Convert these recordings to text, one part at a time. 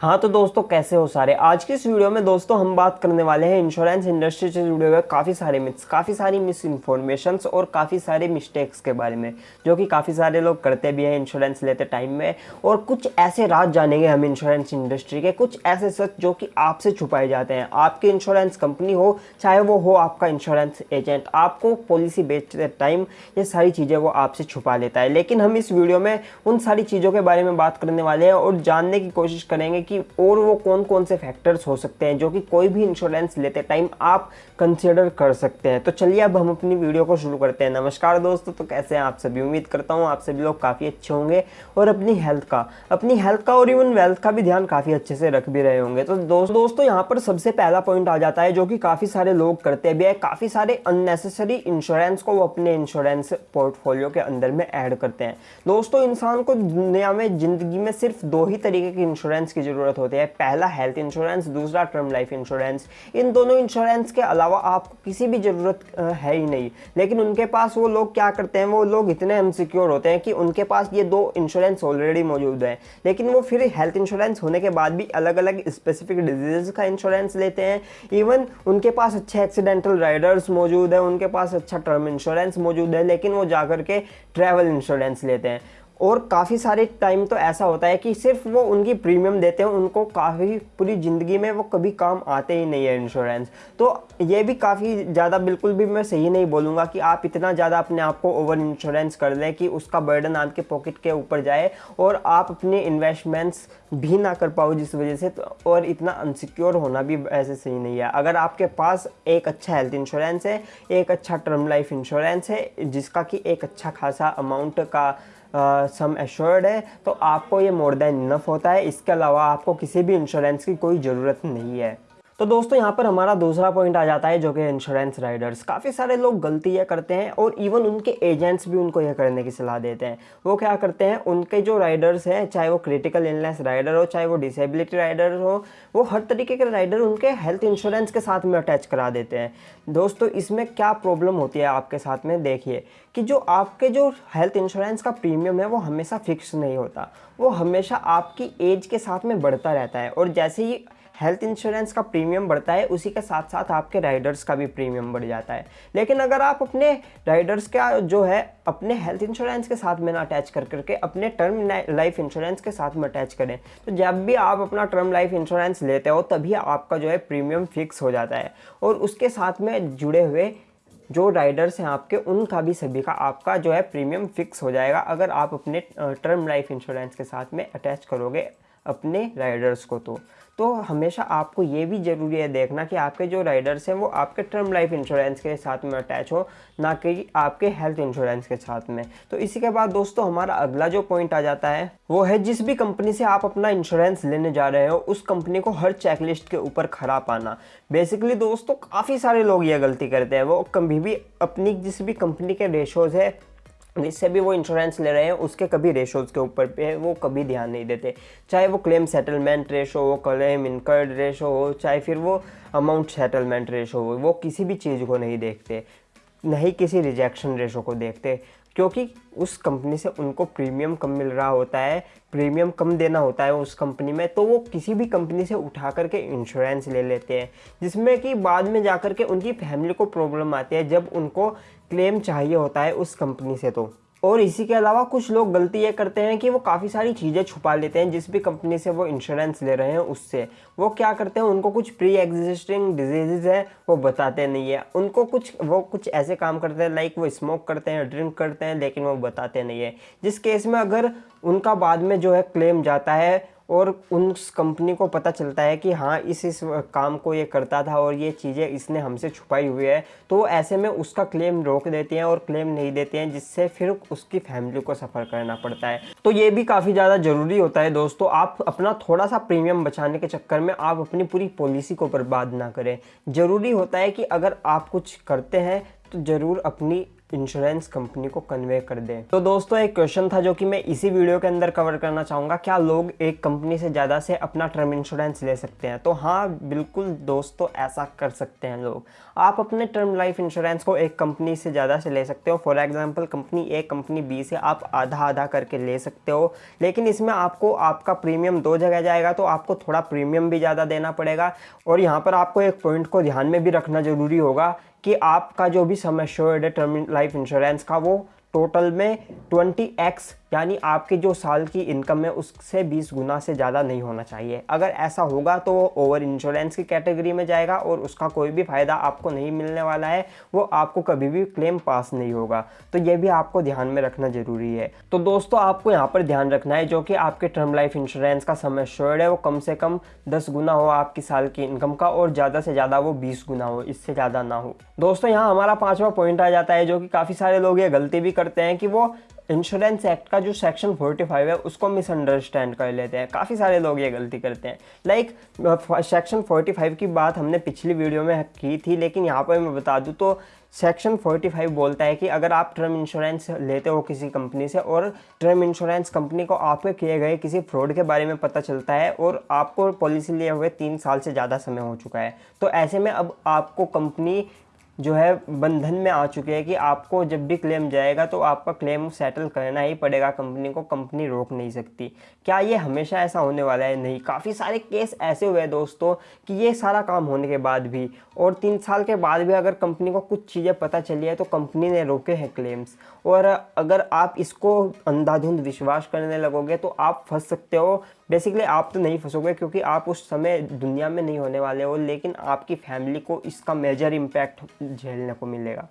हाँ तो दोस्तों, कैसे हो सारे? आज की इस वीडियो में दोस्तों, हम बात करने वाले हैं इंश्योरेंस इंडस्ट्री से जुड़े हुए काफ़ी सारे मिथ्स काफ़ी सारी मिस इन्फॉर्मेशन और काफ़ी सारे मिस्टेक्स के बारे में, जो कि काफ़ी सारे लोग करते भी हैं इंश्योरेंस लेते टाइम में। और कुछ ऐसे राज जानेंगे हम इंश्योरेंस इंडस्ट्री के, कुछ ऐसे सच जो कि आपसे छुपाए जाते हैं। आपकी इंश्योरेंस कंपनी हो, चाहे वो हो आपका इंश्योरेंस एजेंट आपको पॉलिसी बेचते टाइम ये सारी चीज़ें वो आपसे छुपा लेता है। लेकिन हम इस वीडियो में उन सारी चीज़ों के बारे में बात करने वाले हैं और जानने की कोशिश करेंगे कि और वो कौन कौन से फैक्टर्स हो सकते हैं, जो कि कोई भी इंश्योरेंस लेते टाइम आप कंसिडर कर सकते हैं। तो चलिए अब हम अपनी वीडियो को शुरू करते हैं। नमस्कार दोस्तों तो कैसे हैं आप सभी? उम्मीद करता हूँ आप सभी लोग काफ़ी अच्छे होंगे और अपनी हेल्थ का, अपनी हेल्थ का और इवन वेल्थ का भी ध्यान काफ़ी अच्छे से रख भी रहे होंगे। तो दोस्तों दोस्तों, यहाँ पर सबसे पहला पॉइंट आ जाता है, जो कि काफ़ी सारे लोग करते भी है काफ़ी सारे अननेसेसरी इंश्योरेंस को वो अपने इंश्योरेंस पोर्टफोलियो के अंदर में ऐड करते हैं। दोस्तों, इंसान को दुनिया में, ज़िंदगी में सिर्फ़ दो ही तरीके की इंश्योरेंस की ज़रूरत होती है। पहला हेल्थ इंश्योरेंस दूसरा टर्म लाइफ इंश्योरेंस इन दोनों इंश्योरेंस के अलावा आपको किसी भी ज़रूरत है ही नहीं। लेकिन उनके पास वो लोग क्या करते हैं? वो लोग इतने अनसिक्योर होते हैं कि उनके पास ये दो इंश्योरेंस ऑलरेडी मौजूद है। लेकिन वो फिर हेल्थ इंश्योरेंस होने के बाद भी अलग अलग स्पेसिफिक डिज़ीज़ का इंश्योरेंस लेते हैं। इवन उनके पास अच्छे एक्सीडेंटल राइडर्स मौजूद है, उनके पास अच्छा टर्म इंश्योरेंस मौजूद है, लेकिन वो जाकर के ट्रैवल इंश्योरेंस लेते हैं। और काफ़ी सारे टाइम तो ऐसा होता है कि सिर्फ़ वो उनकी प्रीमियम देते हैं, उनको काफ़ी पूरी ज़िंदगी में वो कभी काम आते ही नहीं है इंश्योरेंस तो ये भी काफ़ी ज़्यादा बिल्कुल भी मैं सही नहीं बोलूँगा कि आप इतना ज़्यादा अपने आप को ओवर इंश्योरेंस कर लें कि उसका बर्डन आपके पॉकेट के ऊपर जाए और आप अपने इन्वेस्टमेंट्स भी ना कर पाओ जिस वजह से तो और इतना अनसिक्योर होना भी ऐसे सही नहीं है। अगर आपके पास एक अच्छा हेल्थ इंश्योरेंस है, एक अच्छा टर्म लाइफ इंश्योरेंस है, जिसका कि एक अच्छा खासा अमाउंट का सम एश्योर्ड है तो आपको ये मोर देन इनफ होता है। इसके अलावा आपको किसी भी इंश्योरेंस की कोई ज़रूरत नहीं है। तो दोस्तों, यहाँ पर हमारा दूसरा पॉइंट आ जाता है जो कि इंश्योरेंस राइडर्स काफ़ी सारे लोग गलती यह करते हैं और इवन उनके एजेंट्स भी उनको यह करने की सलाह देते हैं। वो क्या करते हैं, उनके जो राइडर्स हैं, चाहे वो क्रिटिकल इलनेस राइडर हो, चाहे वो डिसेबिलिटी राइडर हो, वो हर तरीके के राइडर उनके हेल्थ इंश्योरेंस के साथ में अटैच करा देते हैं। दोस्तों, इसमें क्या प्रॉब्लम होती है आपके साथ में, देखिए कि जो आपके जो हेल्थ इंश्योरेंस का प्रीमियम है, वो हमेशा फिक्स नहीं होता। वो हमेशा आपकी एज के साथ में बढ़ता रहता है। और जैसे ही हेल्थ इंश्योरेंस का प्रीमियम बढ़ता है, उसी के साथ साथ आपके राइडर्स का भी प्रीमियम बढ़ जाता है। लेकिन अगर आप अपने राइडर्स का जो है, अपने हेल्थ इंश्योरेंस के साथ में ना अटैच कर करके, अपने टर्म लाइफ इंश्योरेंस के साथ में अटैच करें तो जब भी आप अपना टर्म लाइफ इंश्योरेंस लेते हो, तभी आपका जो है प्रीमियम फिक्स हो जाता है। और उसके साथ में जुड़े हुए जो राइडर्स हैं आपके, उनका भी सभी का आपका जो है प्रीमियम फिक्स हो जाएगा, अगर आप अपने टर्म लाइफ इंश्योरेंस के साथ में अटैच करोगे। अपने राइडर्स को तो। तो हमेशा आपको ये भी ज़रूरी है देखना कि आपके जो राइडर्स हैं वो आपके टर्म लाइफ इंश्योरेंस के साथ में अटैच हो, ना कि आपके हेल्थ इंश्योरेंस के साथ में। तो इसी के बाद दोस्तों हमारा अगला जो पॉइंट आ जाता है, वो है जिस भी कंपनी से आप अपना इंश्योरेंस लेने जा रहे हो, उस कंपनी को हर चेकलिस्ट के ऊपर खरा पाना। बेसिकली दोस्तों काफ़ी सारे लोग ये गलती करते हैं। वो कभी भी अपनी जिस भी कंपनी के रेशोज़ है जिससे भी वो इंश्योरेंस ले रहे हैं, उसके कभी रेशोज़ के ऊपर पे वो कभी ध्यान नहीं देते। चाहे वो क्लेम सेटलमेंट रेशो हो क्लेम इनकर्ड रेशो हो, चाहे फिर वो अमाउंट सेटलमेंट रेशो हो, वो किसी भी चीज़ को नहीं देखते, नहीं किसी रिजेक्शन रेशो को देखते, क्योंकि उस कंपनी से उनको प्रीमियम कम मिल रहा होता है प्रीमियम कम देना होता है उस कंपनी में तो वो किसी भी कंपनी से उठा करके इंश्योरेंस ले लेते हैं, जिसमें कि बाद में जा कर के उनकी फैमिली को प्रॉब्लम आती है, जब उनको क्लेम चाहिए होता है उस कंपनी से तो। और इसी के अलावा कुछ लोग गलती ये करते हैं कि वो काफ़ी सारी चीज़ें छुपा लेते हैं, जिस भी कंपनी से वो इंश्योरेंस ले रहे हैं उससे। वो क्या करते हैं, उनको कुछ प्री एग्जिस्टिंग डिज़ीज़ है, वो बताते नहीं है। उनको कुछ, वो कुछ ऐसे काम करते हैं लाइक वो स्मोक करते हैं ड्रिंक करते हैं, लेकिन वो बताते नहीं है। जिस केस में अगर उनका बाद में जो है क्लेम जाता है और उन कंपनी को पता चलता है कि हाँ इस इस काम को ये करता था और ये चीज़ें इसने हमसे छुपाई हुई है। तो ऐसे में उसका क्लेम रोक देते हैं और क्लेम नहीं देते हैं, जिससे फिर उसकी फैमिली को सफ़र करना पड़ता है। तो ये भी काफ़ी ज़्यादा ज़रूरी होता है दोस्तों। आप अपना थोड़ा सा प्रीमियम बचाने के चक्कर में आप अपनी पूरी पॉलिसी को बर्बाद ना करें। ज़रूरी होता है कि अगर आप कुछ करते हैं तो ज़रूर अपनी इंश्योरेंस कंपनी को कन्वे कर दें। तो दोस्तों, एक क्वेश्चन था जो कि मैं इसी वीडियो के अंदर कवर करना चाहूँगा। क्या लोग एक कंपनी से ज़्यादा से अपना टर्म इंश्योरेंस ले सकते हैं? तो हाँ बिल्कुल दोस्तों, ऐसा कर सकते हैं लोग। आप अपने टर्म लाइफ इंश्योरेंस को एक कंपनी से ज़्यादा से ले सकते हो। For example company A company B से आप आधा आधा करके ले सकते हो। लेकिन इसमें आपको, आपका प्रीमियम दो जगह जाएगा तो आपको थोड़ा प्रीमियम भी ज़्यादा देना पड़ेगा। और यहाँ पर आपको एक पॉइंट को ध्यान में भी रखना ज़रूरी होगा कि आपका जो भी सम एश्योर्ड है टर्म लाइफ इंश्योरेंस का, वो टोटल में 20x यानी आपके जो साल की इनकम है, उससे 20 गुना से ज़्यादा नहीं होना चाहिए। अगर ऐसा होगा तो वो ओवर इंश्योरेंस की कैटेगरी में जाएगा और उसका कोई भी फ़ायदा आपको नहीं मिलने वाला है, वो आपको कभी भी क्लेम पास नहीं होगा। तो ये भी आपको ध्यान में रखना ज़रूरी है। तो दोस्तों, आपको यहाँ पर ध्यान रखना है, जो कि आपके टर्म लाइफ इंश्योरेंस का समय श्योर्ड है, वो कम से कम दस गुना हो आपकी साल की इनकम का और ज़्यादा से ज़्यादा वो बीस गुना हो, इससे ज़्यादा ना हो। दोस्तों, यहाँ हमारा पाँचवा पॉइंट आ जाता है, जो कि काफ़ी सारे लोग ये गलती भी करते हैं कि वो इंश्योरेंस एक्ट का जो सेक्शन 45 है, उसको मिसअंडरस्टैंड कर लेते हैं। काफ़ी सारे लोग ये गलती करते हैं। लाइक सेक्शन 45 की बात हमने पिछली वीडियो में की थी, लेकिन यहाँ पर मैं बता दूँ तो सेक्शन 45 बोलता है कि अगर आप टर्म इंश्योरेंस लेते हो किसी कंपनी से और टर्म इंश्योरेंस कंपनी को आपके किए गए किसी फ्रॉड के बारे में पता चलता है और आपको पॉलिसी लिए हुए तीन साल से ज़्यादा समय हो चुका है तो ऐसे में अब आपको कंपनी जो है बंधन में आ चुके हैं कि आपको जब भी क्लेम जाएगा तो आपका क्लेम सेटल करना ही पड़ेगा कंपनी को कंपनी रोक नहीं सकती। क्या ये हमेशा ऐसा होने वाला है? नहीं। काफ़ी सारे केस ऐसे हुए हैं दोस्तों कि ये सारा काम होने के बाद भी और तीन साल के बाद भी अगर कंपनी को कुछ चीज़ें पता चली है तो कंपनी ने रोके हैं क्लेम्स और अगर आप इसको अंधाधुंध विश्वास करने लगोगे तो आप फंस सकते हो बेसिकली आप तो नहीं फंसोगे क्योंकि आप उस समय दुनिया में नहीं होने वाले हो, लेकिन आपकी फैमिली को इसका मेजर इम्पैक्ट झेलने को मिलेगा।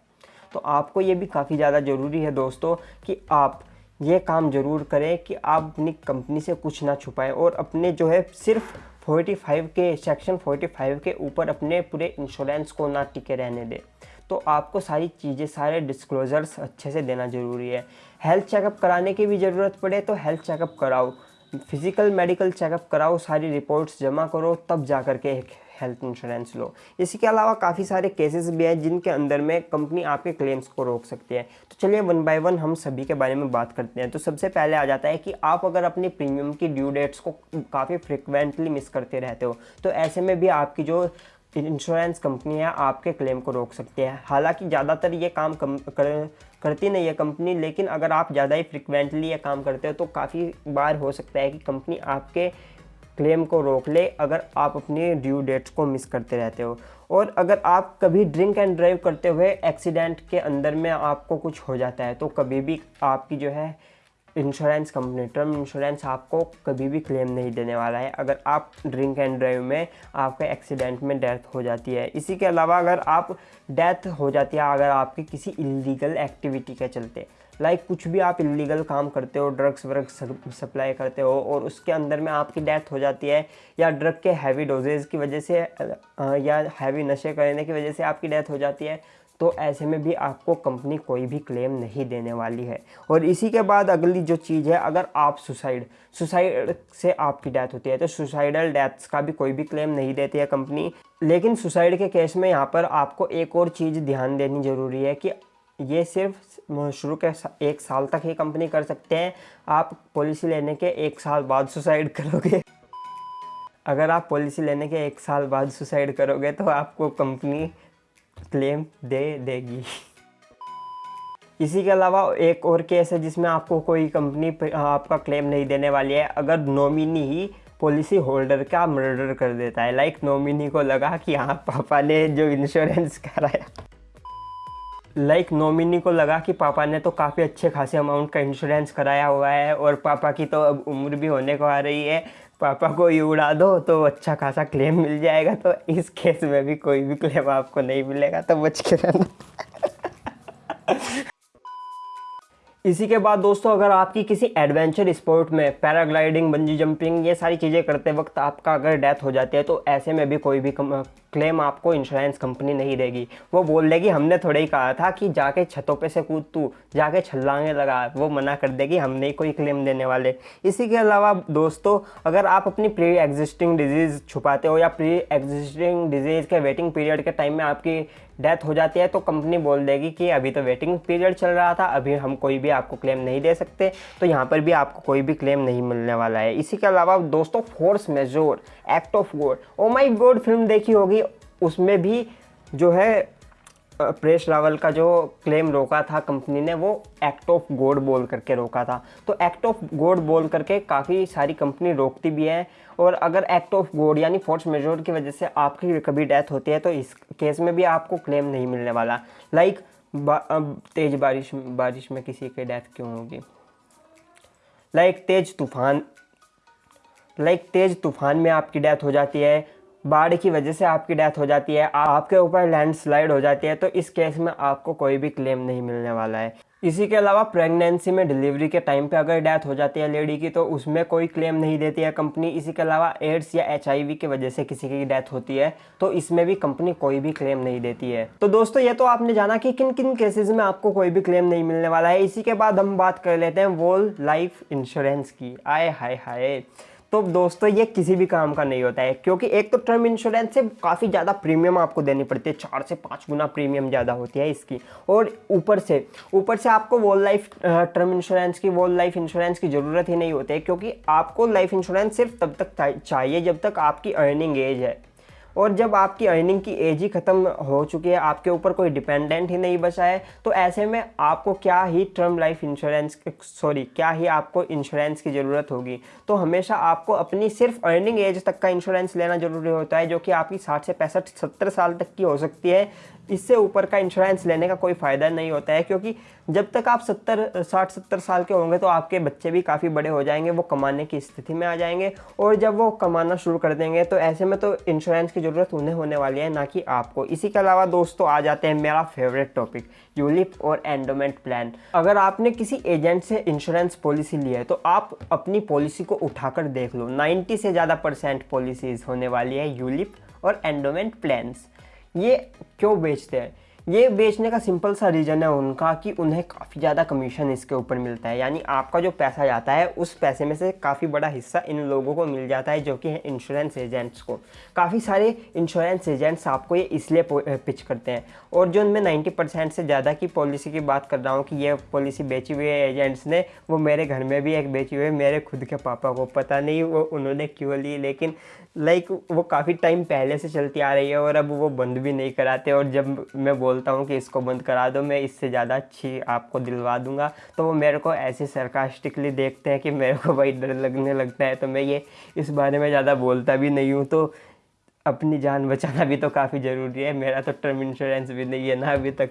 तो आपको ये भी काफ़ी ज़्यादा ज़रूरी है दोस्तों कि आप ये काम ज़रूर करें कि आप अपनी कंपनी से कुछ ना छुपाएँ और अपने जो है सिर्फ़ 45 के सेक्शन 45 के ऊपर अपने पूरे इंश्योरेंस को ना टिके रहने दें। तो आपको सारी चीज़ें, सारे डिस्क्लोजर्स अच्छे से देना ज़रूरी है। हेल्थ चेकअप कराने की भी ज़रूरत पड़े तो हेल्थ चेकअप कराओ। फ़िज़िकल मेडिकल चेकअप कराओ, सारी रिपोर्ट्स जमा करो, तब जा कर के एक हेल्थ इंश्योरेंस लो। इसी के अलावा काफ़ी सारे केसेस भी हैं जिनके अंदर में कंपनी आपके क्लेम्स को रोक सकती है। तो चलिए वन बाय वन हम सभी के बारे में बात करते हैं। तो सबसे पहले आ जाता है कि आप अगर अपने प्रीमियम की ड्यू डेट्स को काफ़ी फ्रिक्वेंटली मिस करते रहते हो तो ऐसे में भी आपकी जो इंश्योरेंस कंपनियाँ आपके क्लेम को रोक सकती है। हालाँकि ज़्यादातर ये काम कम कर, करती नहीं है कंपनी लेकिन अगर आप ज़्यादा ही फ्रिक्वेंटली ये काम करते हो तो काफ़ी बार हो सकता है कि कंपनी आपके क्लेम को रोक ले अगर आप अपनी ड्यू डेट्स को मिस करते रहते हो। और अगर आप कभी ड्रिंक एंड ड्राइव करते हुए एक्सीडेंट के अंदर में आपको कुछ हो जाता है तो कभी भी आपकी जो है इंश्योरेंस कंपनी टर्म इंश्योरेंस आपको कभी भी क्लेम नहीं देने वाला है। अगर आप ड्रिंक एंड ड्राइव में आपके एक्सीडेंट में डेथ हो जाती है। इसी के अलावा अगर आप डेथ हो जाती है, अगर आपकी किसी इलीगल एक्टिविटी के चलते। लाइक like कुछ भी आप इलीगल काम करते हो ड्रग्स व्रग्स सप्लाई करते हो और उसके अंदर में आपकी डेथ हो जाती है या ड्रग के हैवी डोजेज की वजह से या हैवी नशे करने की वजह से आपकी डेथ हो जाती है तो ऐसे में भी आपको कंपनी कोई भी क्लेम नहीं देने वाली है। और इसी के बाद अगली जो चीज़ है, अगर आप सुसाइड सुसाइड से आपकी डेथ होती है तो सुसाइडल डेथ्स का भी कोई भी क्लेम नहीं देती है कंपनी लेकिन सुसाइड के केस में यहाँ पर आपको एक और चीज़ ध्यान देनी ज़रूरी है कि ये सिर्फ़ शुरू के एक साल तक ही कंपनी कर सकते हैं। आप पॉलिसी लेने के एक साल बाद सुसाइड करोगे। अगर आप पॉलिसी लेने के एक साल बाद सुसाइड करोगे तो आपको कंपनी क्लेम दे देगी। इसी के अलावा एक और केस है जिसमें आपको कोई कंपनी आपका क्लेम नहीं देने वाली है। अगर नॉमिनी ही पॉलिसी होल्डर का मर्डर कर देता है लाइक नॉमिनी को लगा कि हाँ पापा ने जो इंश्योरेंस कराया। लाइक नॉमिनी को लगा कि पापा ने तो काफ़ी अच्छे खासे अमाउंट का इंश्योरेंस कराया हुआ है और पापा की तो अब उम्र भी होने को आ रही है। पापा को ही उड़ा दो तो अच्छा खासा क्लेम मिल जाएगा तो इस केस में भी कोई भी क्लेम आपको नहीं मिलेगा तो बच के रहना। इसी के बाद दोस्तों, अगर आपकी किसी एडवेंचर स्पोर्ट में पैराग्लाइडिंग बंजी जंपिंग ये सारी चीज़ें करते वक्त आपका अगर डेथ हो जाती है तो ऐसे में भी कोई भी क्लेम आपको इंश्योरेंस कंपनी नहीं देगी। वो बोल देगी हमने थोड़े ही कहा था कि जाके छतों पे से कूद तू, जाके छल्लांगे लगा, वो मना कर देगी हम नहीं कोई क्लेम देने वाले। इसी के अलावा दोस्तों, अगर आप अपनी प्री एग्जिस्टिंग डिज़ीज़ छुपाते हो या प्री एग्जिस्टिंग डिज़ीज़ के वेटिंग पीरियड के टाइम में आपकी डेथ हो जाती है तो कंपनी बोल देगी कि अभी तो वेटिंग पीरियड चल रहा था, अभी हम कोई भी आपको क्लेम नहीं दे सकते तो यहाँ पर भी आपको कोई भी क्लेम नहीं मिलने वाला है। इसी के अलावा दोस्तों, force majeure, act of God, oh my God film देखी होगी, उसमें भी जो है प्रेस रावल का जो क्लेम रोका था कंपनी ने, वो एक्ट ऑफ़ गोड बोल करके रोका था। तो एक्ट ऑफ़ गोड बोल करके काफ़ी सारी कंपनी रोकती भी है और अगर एक्ट ऑफ़ गोड यानी फोर्स मेजोर की वजह से आपकी कभी डेथ होती है तो इस केस में भी आपको क्लेम नहीं मिलने वाला। लाइक तेज बारिश बारिश में किसी की डेथ क्यों होगी? लाइक तेज तूफ़ान। लाइक तेज तूफ़ान में आपकी डेथ हो जाती है। बाढ़ की वजह से आपकी डेथ हो जाती है आपके ऊपर लैंडस्लाइड हो जाती है तो इस केस में आपको कोई भी क्लेम नहीं मिलने वाला है। इसी के अलावा प्रेगनेंसी में डिलीवरी के टाइम पे अगर डेथ हो जाती है लेडी की तो उसमें कोई क्लेम नहीं देती है कंपनी इसी के अलावा एड्स या एच की वजह से किसी की डेथ होती है तो इसमें भी कंपनी कोई भी क्लेम नहीं देती है। तो दोस्तों, ये तो आपने जाना कि किन किन केसेस में आपको कोई भी क्लेम नहीं मिलने वाला है। इसी के बाद हम बात कर लेते हैं वोल लाइफ इंश्योरेंस की। आए, हाय हाय। तो दोस्तों, ये किसी भी काम का नहीं होता है, क्योंकि एक तो टर्म इंश्योरेंस से काफ़ी ज़्यादा प्रीमियम आपको देनी पड़ती है, चार से पाँच गुना प्रीमियम ज़्यादा होती है इसकी। और ऊपर से ऊपर से आपको वॉल लाइफ टर्म इंश्योरेंस की वॉल लाइफ इंश्योरेंस की ज़रूरत ही नहीं होती है, क्योंकि आपको लाइफ इंश्योरेंस सिर्फ़ तब तक चाहिए जब तक आपकी अर्निंग एज है। और जब आपकी अर्निंग की एज ही ख़त्म हो चुकी है, आपके ऊपर कोई डिपेंडेंट ही नहीं बचा है तो ऐसे में आपको क्या ही टर्म लाइफ इंश्योरेंस सॉरी क्या ही आपको इंश्योरेंस की ज़रूरत होगी? तो हमेशा आपको अपनी सिर्फ़ अर्निंग एज तक का इंश्योरेंस लेना ज़रूरी होता है, जो कि आपकी साठ से पैंसठ, सत्तर साल तक की हो सकती है। इससे ऊपर का इंश्योरेंस लेने का कोई फ़ायदा नहीं होता है, क्योंकि जब तक आप सत्तर, साठ, सत्तर साल के होंगे तो आपके बच्चे भी काफ़ी बड़े हो जाएँगे, वो कमाने की स्थिति में आ जाएँगे और जब वो कमाना शुरू कर देंगे तो ऐसे में तो इंश्योरेंस की ज़रूरत उन्हें होने वाली है, ना कि आपको। इसी के अलावा दोस्तों, आ जाते हैं मेरा फेवरेट टॉपिक यूलिप और एंडोमेंट प्लान अगर आपने किसी एजेंट से इंश्योरेंस पॉलिसी ली है तो आप अपनी पॉलिसी को उठाकर देख लो। 90 से ज़्यादा परसेंट पॉलिसीज़ होने वाली है यूलिप और एंडोमेंट प्लान्स ये क्यों बेचते हैं ये बेचने का सिंपल सा रीज़न है उनका कि उन्हें काफ़ी ज़्यादा कमीशन इसके ऊपर मिलता है। यानी आपका जो पैसा जाता है, उस पैसे में से काफ़ी बड़ा हिस्सा इन लोगों को मिल जाता है जो कि है इंश्योरेंस एजेंट्स को। काफ़ी सारे इंश्योरेंस एजेंट्स आपको ये इसलिए पिच करते हैं। और जो उनमें नाइन्टी परसेंट से ज़्यादा की पॉलिसी की बात कर रहा हूँ कि ये पॉलिसी बेची हुई है एजेंट्स ने, वो मेरे घर में भी एक बेची हुई है, मेरे खुद के पापा को। पता नहीं वो उन्होंने क्यों ली, लेकिन लाइक वो काफ़ी टाइम पहले से चलती आ रही है और अब वो बंद भी नहीं कराते। और जब मैं बोलता हूँ कि इसको बंद करा दो, मैं इससे ज़्यादा अच्छी आपको दिलवा दूँगा। तो वो मेरे को ऐसे सरकास्टिकली देखते हैं कि मेरे को भाई डर लगने लगता है तो मैं ये इस बारे में ज़्यादा बोलता भी नहीं हूँ। तो अपनी जान बचाना भी तो काफ़ी ज़रूरी है, मेरा तो टर्म इंश्योरेंस भी नहीं है ना अभी तक।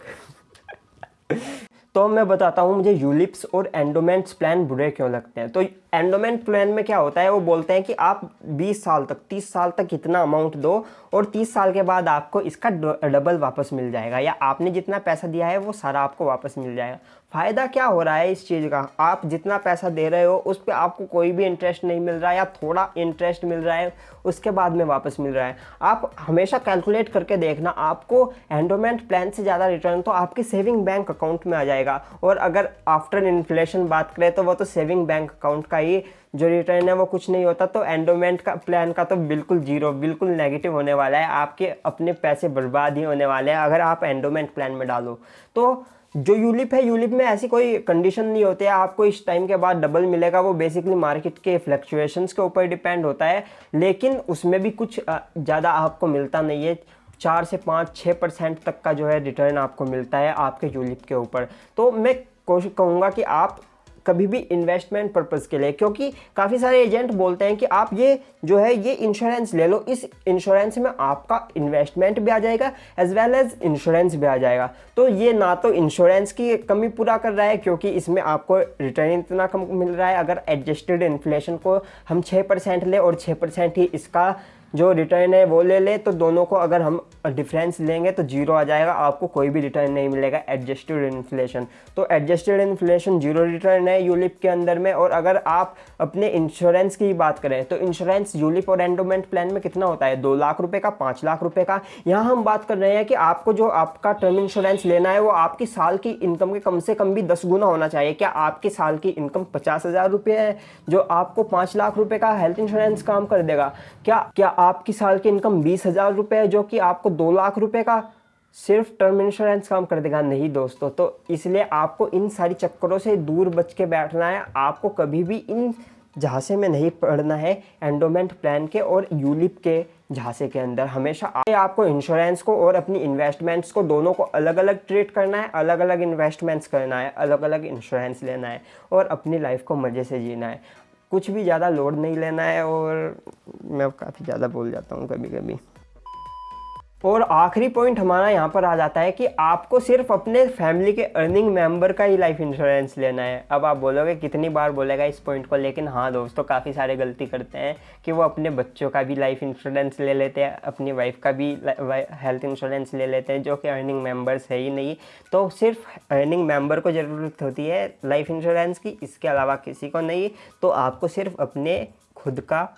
तो मैं बताता हूँ, मुझे यूलिप्स और एंडोमेंट्स प्लान बुरे क्यों लगते हैं? तो एंडोमेंट प्लान में क्या होता है, वो बोलते हैं कि आप 20 साल तक 30 साल तक इतना अमाउंट दो और 30 साल के बाद आपको इसका डबल वापस मिल जाएगा या आपने जितना पैसा दिया है, वो सारा आपको वापस मिल जाएगा। फ़ायदा क्या हो रहा है इस चीज़ का? आप जितना पैसा दे रहे हो, उस पर आपको कोई भी इंटरेस्ट नहीं मिल रहा है या थोड़ा इंटरेस्ट मिल रहा है, उसके बाद में वापस मिल रहा है। आप हमेशा कैलकुलेट करके देखना, आपको एंडोमेंट प्लान से ज़्यादा रिटर्न तो आपके सेविंग बैंक अकाउंट में आ जाएगा। और अगर आफ्टर इन्फ्लेशन बात करें तो वो तो सेविंग बैंक अकाउंट का ही जो रिटर्न है, वो कुछ नहीं होता। तो एंडोमेंट का प्लान का तो बिल्कुल ज़ीरो बिल्कुल नेगेटिव होने वाला है। आपके अपने पैसे बर्बाद ही होने वाले हैं, अगर आप एंडोमेंट प्लान में डालो। तो जो यूलिप है, यूलिप में ऐसी कोई कंडीशन नहीं होती है। आपको इस टाइम के बाद डबल मिलेगा। वो बेसिकली मार्केट के फ्लक्चुएशंस के ऊपर डिपेंड होता है। लेकिन उसमें भी कुछ ज़्यादा आपको मिलता नहीं है। चार से पाँच छः परसेंट तक का जो है रिटर्न आपको मिलता है आपके यूलिप के ऊपर। तो मैं कोशिश कहूँगा कि आप कभी भी इन्वेस्टमेंट पर्पज़ के लिए, क्योंकि काफ़ी सारे एजेंट बोलते हैं कि आप ये जो है, ये इंश्योरेंस ले लो, इस इंश्योरेंस में आपका इन्वेस्टमेंट भी आ जाएगा एज वेल एज इंश्योरेंस भी आ जाएगा। तो ये ना तो इंश्योरेंस की कमी पूरा कर रहा है, क्योंकि इसमें आपको रिटर्न इतना कम मिल रहा है। अगर एडजस्टेड इन्फ्लेशन को हम छः परसेंट लें और छः परसेंट ही इसका जो रिटर्न है वो ले ले तो दोनों को अगर हम डिफरेंस लेंगे तो ज़ीरो आ जाएगा, आपको कोई भी रिटर्न नहीं मिलेगा एडजस्टेड इन्फ्लेशन तो एडजस्टेड इन्फ्लेशन ज़ीरो रिटर्न है यूलिप के अंदर में, और अगर आप अपने इंश्योरेंस की बात करें तो इंश्योरेंस यूलिप और एंडोमेंट प्लान में कितना होता है? दो लाख रुपये का, पाँच लाख रुपये का। यहाँ हम बात कर रहे हैं कि आपको जो आपका टर्म इंश्योरेंस लेना है, वो आपकी साल की इनकम के कम से कम भी दस गुना होना चाहिए। क्या आपकी साल की इनकम पचास हज़ार रुपये है, जो आपको पाँच लाख रुपये का हेल्थ इंश्योरेंस काम कर देगा? क्या क्या आपकी साल की इनकम बीस हज़ार रुपये है, जो कि आपको दो लाख रुपए का सिर्फ़ टर्म इंश्योरेंस काम कर देगा। नहीं दोस्तों तो इसलिए आपको इन सारी चक्करों से दूर बच के बैठना है। आपको कभी भी इन झांसे में नहीं पड़ना है एंडोमेंट प्लान के और यूलिप के झांसे के अंदर। हमेशा आपको इंश्योरेंस को और अपनी इन्वेस्टमेंट्स को, दोनों को अलग अलग ट्रीट करना है अलग अलग इन्वेस्टमेंट्स करना है अलग अलग इंश्योरेंस लेना है और अपनी लाइफ को मज़े से जीना है। कुछ भी ज़्यादा लोड नहीं लेना है और मैं काफ़ी ज़्यादा बोल जाता हूँ कभी कभी और आखिरी पॉइंट हमारा यहाँ पर आ जाता है कि आपको सिर्फ़ अपने फैमिली के अर्निंग मेंबर का ही लाइफ इंश्योरेंस लेना है। अब आप बोलोगे, कितनी बार बोलेगा इस पॉइंट को, लेकिन हाँ दोस्तों, काफ़ी सारे गलती करते हैं कि वो अपने बच्चों का भी लाइफ इंश्योरेंस ले लेते हैं, अपनी वाइफ का भी हेल्थ इंश्योरेंस ले लेते हैं, जो कि अर्निंग मेंबर्स है ही नहीं। तो सिर्फ़ अर्निंग मेंबर को ज़रूरत होती है लाइफ इंश्योरेंस की, इसके अलावा किसी को नहीं। तो आपको सिर्फ़ अपने खुद का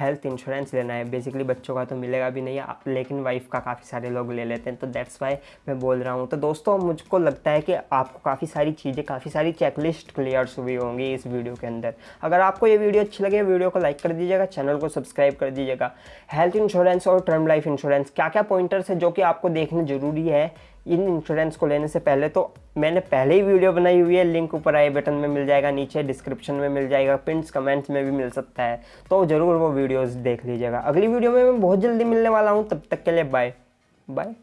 हेल्थ इंश्योरेंस लेना है। बेसिकली बच्चों का तो मिलेगा भी नहीं लेकिन वाइफ का काफ़ी सारे लोग ले लेते हैं तो दैट्स वाई मैं बोल रहा हूँ। तो दोस्तों, मुझको लगता है कि आपको काफ़ी सारी चीज़ें, काफ़ी सारी चेकलिस्ट क्लियर्स हुई होंगी इस वीडियो के अंदर। अगर आपको ये वीडियो अच्छी लगे वीडियो को लाइक कर दीजिएगा चैनल को सब्सक्राइब कर दीजिएगा। हेल्थ इंश्योरेंस और टर्म लाइफ इंश्योरेंस क्या क्या पॉइंटर्स है जो कि आपको देखने ज़रूरी है? इन इंश्योरेंस को लेने से पहले तो मैंने पहले ही वीडियो बनाई हुई है लिंक ऊपर आई बटन में मिल जाएगा, नीचे डिस्क्रिप्शन में मिल जाएगा पिंट्स कमेंट्स में भी मिल सकता है। तो ज़रूर वो वीडियोज़ देख लीजिएगा। अगली वीडियो में मैं बहुत जल्दी मिलने वाला हूँ, तब तक के लिए बाय बाय